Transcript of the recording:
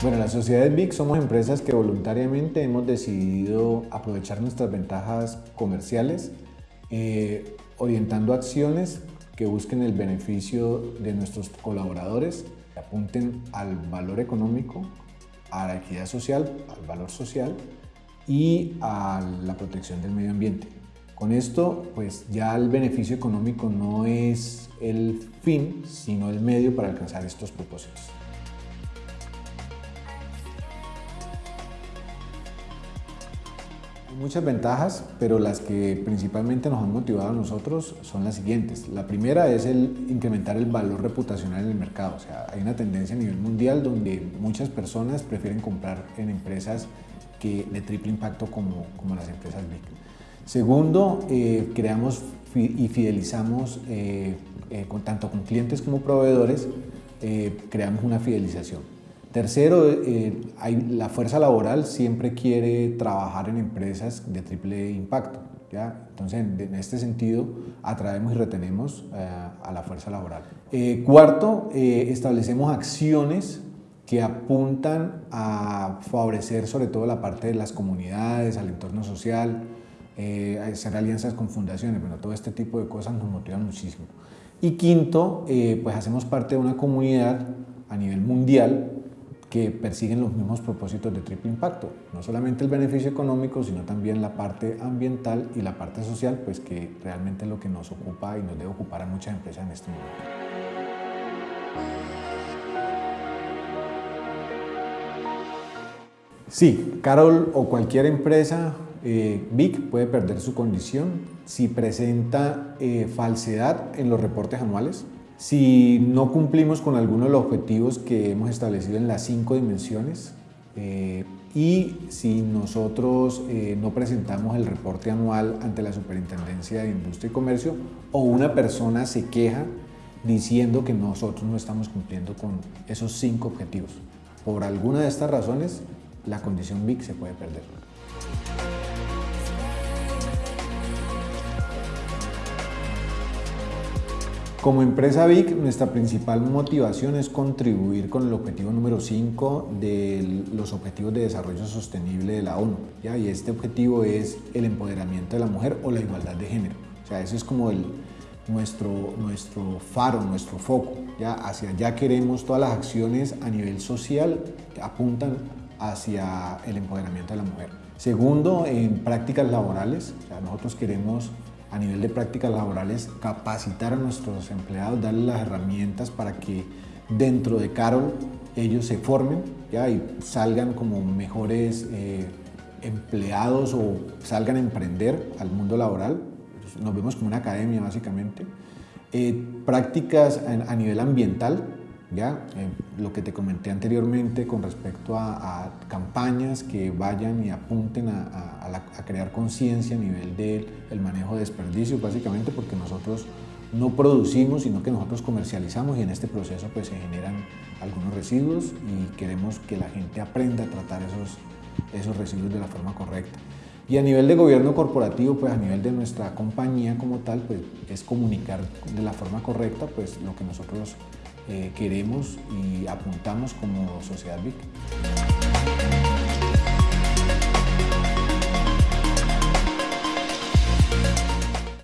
Bueno, las sociedades BIC somos empresas que voluntariamente hemos decidido aprovechar nuestras ventajas comerciales, eh, orientando acciones que busquen el beneficio de nuestros colaboradores, que apunten al valor económico, a la equidad social, al valor social y a la protección del medio ambiente. Con esto, pues ya el beneficio económico no es el fin, sino el medio para alcanzar estos propósitos. Muchas ventajas, pero las que principalmente nos han motivado a nosotros son las siguientes. La primera es el incrementar el valor reputacional en el mercado. O sea, hay una tendencia a nivel mundial donde muchas personas prefieren comprar en empresas que de triple impacto como, como las empresas BIC. Segundo, eh, creamos y fidelizamos eh, eh, tanto con clientes como proveedores, creamos una fidelización. Tercero, hay, la fuerza laboral siempre quiere trabajar en empresas de triple impacto. ¿ya? Entonces, en, este sentido, atraemos y retenemos a la fuerza laboral. cuarto, establecemos acciones que apuntan a favorecer sobre todo la parte de las comunidades, al entorno social, eh, hacer alianzas con fundaciones, bueno, todo este tipo de cosas nos motivan muchísimo. Y quinto, eh, pues hacemos parte de una comunidad a nivel mundial que persiguen los mismos propósitos de triple impacto, no solamente el beneficio económico, sino también la parte ambiental y la parte social, pues que realmente es lo que nos ocupa y nos debe ocupar a muchas empresas en este momento. Sí, Carol o cualquier empresa eh, BIC puede perder su condición si presenta eh, falsedad en los reportes anuales, si no cumplimos con algunos de los objetivos que hemos establecido en las cinco dimensiones eh, y si nosotros no presentamos el reporte anual ante la Superintendencia de Industria y Comercio o una persona se queja diciendo que nosotros no estamos cumpliendo con esos cinco objetivos. Por alguna de estas razones, la condición BIC se puede perder. Como empresa BIC, nuestra principal motivación es contribuir con el objetivo número 5 de los Objetivos de Desarrollo Sostenible de la ONU. ¿ya? Y este objetivo es el empoderamiento de la mujer o la igualdad de género. O sea, ese es como el, nuestro, nuestro faro, nuestro foco. ¿ya? Hacia allá queremos todas las acciones a nivel social apuntan hacia el empoderamiento de la mujer. Segundo, en prácticas laborales. Nosotros queremos a nivel de prácticas laborales, capacitar a nuestros empleados, darles las herramientas para que dentro de Carol ellos se formen ¿ya? y salgan como mejores eh, empleados o salgan a emprender al mundo laboral. Nos vemos como una academia básicamente. Eh, prácticas a nivel ambiental, ¿ya? Eh, lo que te comenté anteriormente con respecto a, campañas que vayan y apunten a, crear conciencia a nivel del manejo de desperdicios, básicamente porque nosotros no producimos, sino que nosotros comercializamos y en este proceso pues se generan algunos residuos y queremos que la gente aprenda a tratar esos, esos residuos de la forma correcta. Y a nivel de gobierno corporativo, pues a nivel de nuestra compañía como tal, pues es comunicar de la forma correcta pues lo que nosotros eh, queremos y apuntamos como Sociedad VIC.